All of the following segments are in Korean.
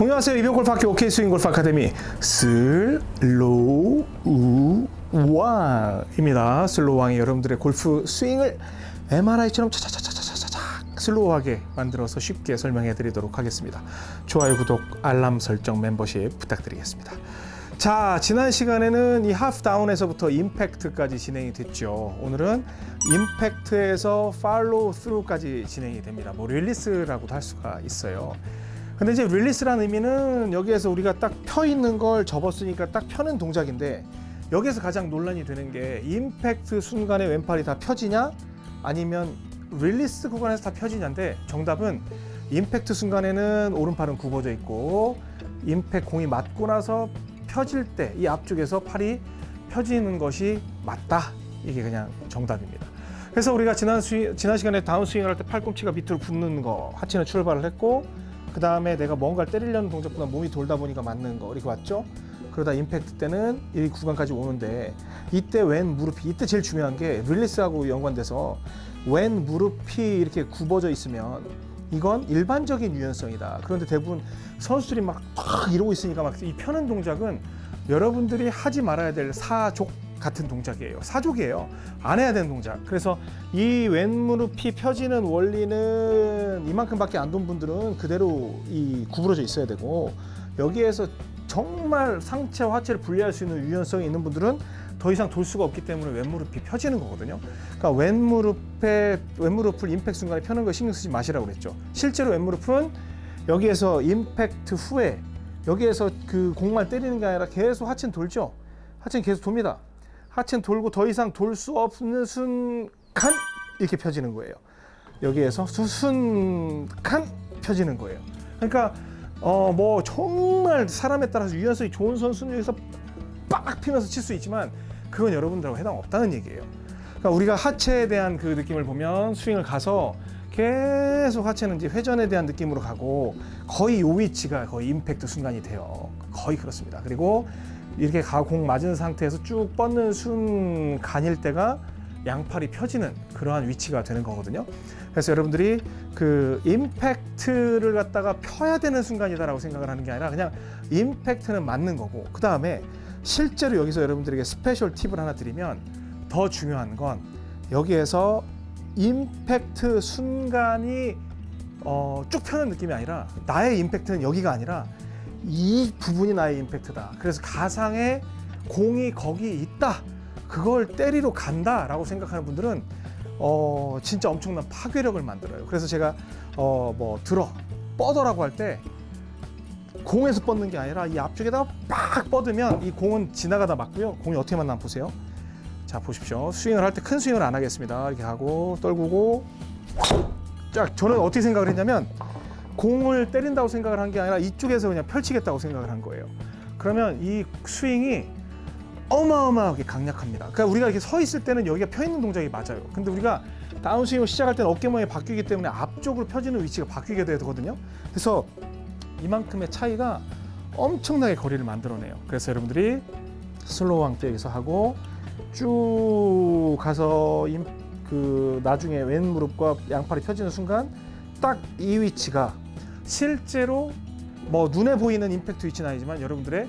안녕하세요. 이병골프학교 OK 스윙 골프 아카데미 슬로우 왕입니다. 슬로우 왕이 여러분들의 골프 스윙을 MRI처럼 차차차차차차차 슬로우하게 만들어서 쉽게 설명해 드리도록 하겠습니다. 좋아요, 구독, 알람 설정, 멤버십 부탁드리겠습니다. 자, 지난 시간에는 이 하프 다운에서부터 임팩트까지 진행이 됐죠. 오늘은 임팩트에서 팔로우 스루까지 진행이 됩니다. 뭐 릴리스라고도 할 수가 있어요. 근데 이제 릴리스라는 의미는 여기에서 우리가 딱 펴 있는 걸 접었으니까 딱 펴는 동작인데 여기에서 가장 논란이 되는 게 임팩트 순간에 왼팔이 다 펴지냐 아니면 릴리스 구간에서 다 펴지냐인데 정답은 임팩트 순간에는 오른팔은 굽어져 있고 임팩 공이 맞고 나서 펴질 때 이 앞쪽에서 팔이 펴지는 것이 맞다 이게 그냥 정답입니다. 그래서 우리가 지난 스윙, 지난 시간에 다운 스윙을 할 때 팔꿈치가 밑으로 붙는 거 하체는 출발을 했고 그 다음에 내가 뭔가를 때리려는 동작보다 몸이 돌다 보니까 맞는 거 이렇게 왔죠. 그러다 임팩트 때는 이 구간까지 오는데 이때 왼 무릎이 이때 제일 중요한 게 릴리스하고 연관돼서 왼 무릎이 이렇게 굽어져 있으면 이건 일반적인 유연성이다. 그런데 대부분 선수들이 막 팍 이러고 있으니까 막 이 펴는 동작은 여러분들이 하지 말아야 될 사족 같은 동작이에요. 사족이에요. 안 해야 되는 동작. 그래서 이 왼무릎이 펴지는 원리는 이만큼밖에 안 돈 분들은 그대로 이 구부러져 있어야 되고 여기에서 정말 상체와 하체를 분리할 수 있는 유연성이 있는 분들은 더 이상 돌 수가 없기 때문에 왼무릎이 펴지는 거거든요. 그러니까 왼무릎에 왼무릎을 임팩트 순간에 펴는 거 신경 쓰지 마시라고 그랬죠. 실제로 왼무릎은 여기에서 임팩트 후에 여기에서 그 공만 때리는 게 아니라 계속 하체는 돌죠. 하체는 계속 돕니다. 하체는 돌고 더 이상 돌 수 없는 순간 이렇게 펴지는 거예요. 여기에서 수순간 펴지는 거예요. 그러니까 어 뭐 정말 사람에 따라서 유연성이 좋은 선수는 여기서 빡 피면서 칠 수 있지만 그건 여러분들하고 해당 없다는 얘기예요. 그러니까 우리가 하체에 대한 그 느낌을 보면 스윙을 가서 계속 하체는 이제 회전에 대한 느낌으로 가고 거의 요 위치가 거의 임팩트 순간이 돼요. 거의 그렇습니다. 그리고 이렇게 가공 맞은 상태에서 쭉 뻗는 순간일 때가 양팔이 펴지는 그러한 위치가 되는 거거든요. 그래서 여러분들이 그 임팩트를 갖다가 펴야 되는 순간이다라고 생각을 하는 게 아니라 그냥 임팩트는 맞는 거고 그 다음에 실제로 여기서 여러분들에게 스페셜 팁을 하나 드리면 더 중요한 건 여기에서 임팩트 순간이 어, 쭉 펴는 느낌이 아니라 나의 임팩트는 여기가 아니라 이 부분이 나의 임팩트다. 그래서 가상의 공이 거기 있다. 그걸 때리러 간다라고 생각하는 분들은 어, 진짜 엄청난 파괴력을 만들어요. 그래서 제가 어, 뭐 들어 뻗어라고 할 때 공에서 뻗는 게 아니라 이 앞쪽에다가 빡 뻗으면 이 공은 지나가다 맞고요. 공이 어떻게 만나 보세요. 자 보십시오. 스윙을 할 때 큰 스윙을 안 하겠습니다. 이렇게 하고 떨구고 자 저는 어떻게 생각을 했냐면 공을 때린다고 생각을 한 게 아니라 이쪽에서 그냥 펼치겠다고 생각을 한 거예요. 그러면 이 스윙이 어마어마하게 강력합니다. 그러니까 우리가 이렇게 서 있을 때는 여기가 펴 있는 동작이 맞아요. 근데 우리가 다운스윙을 시작할 때는 어깨 모양이 바뀌기 때문에 앞쪽으로 펴지는 위치가 바뀌게 되거든요. 그래서 이만큼의 차이가 엄청나게 거리를 만들어내요. 그래서 여러분들이 슬로우 왕때에서 하고 쭉 가서 임, 그 나중에 왼 무릎과 양팔이 펴지는 순간 딱 이 위치가 실제로 뭐 눈에 보이는 임팩트 위치는 아니지만 여러분들의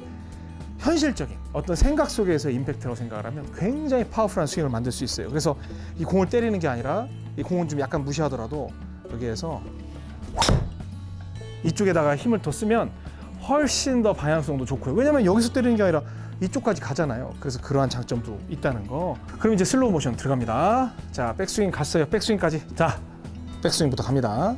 현실적인 어떤 생각 속에서 임팩트라고 생각을 하면 굉장히 파워풀한 스윙을 만들 수 있어요. 그래서 이 공을 때리는 게 아니라 이 공은 좀 약간 무시하더라도 여기에서 이쪽에다가 힘을 더 쓰면 훨씬 더 방향성도 좋고요. 왜냐면 여기서 때리는 게 아니라 이쪽까지 가잖아요. 그래서 그러한 장점도 있다는 거. 그럼 이제 슬로우 모션 들어갑니다. 자, 백스윙 갔어요. 백스윙까지. 자, 백스윙부터 갑니다.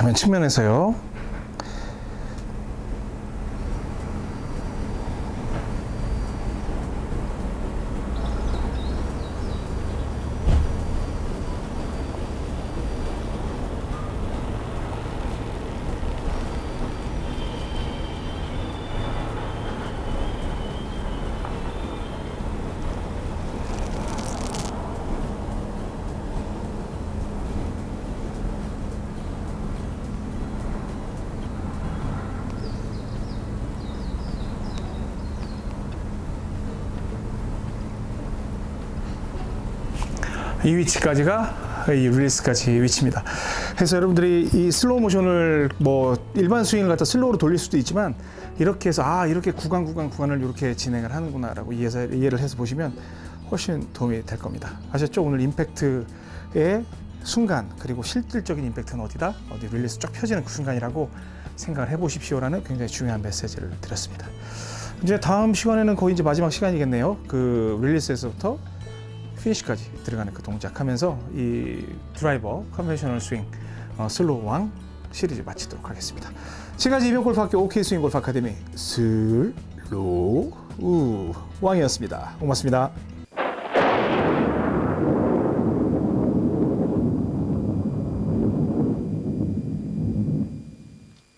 자, 맨 측면에서요. 이 위치까지가 이 릴리스까지 위치입니다. 그래서 여러분들이 이 슬로우 모션을 뭐 일반 스윙을 갖다 슬로우로 돌릴 수도 있지만 이렇게 해서 아 이렇게 구간 구간 구간을 이렇게 진행을 하는구나 라고 이해해서, 이해를 해서 보시면 훨씬 도움이 될 겁니다. 아셨죠? 오늘 임팩트의 순간 그리고 실질적인 임팩트는 어디다? 어디 릴리스 쫙 펴지는 그 순간이라고 생각을 해보십시오라는 굉장히 중요한 메시지를 드렸습니다. 이제 다음 시간에는 거의 이제 마지막 시간이겠네요. 그 릴리스에서부터 피니시까지 들어가는 그 동작하면서 이 드라이버 conventional 스윙 어, 슬로우 왕 시리즈 마치도록 하겠습니다. 지금까지 이병 골프학교 OK 스윙 골프 아카데미 슬로우 왕이었습니다. 고맙습니다.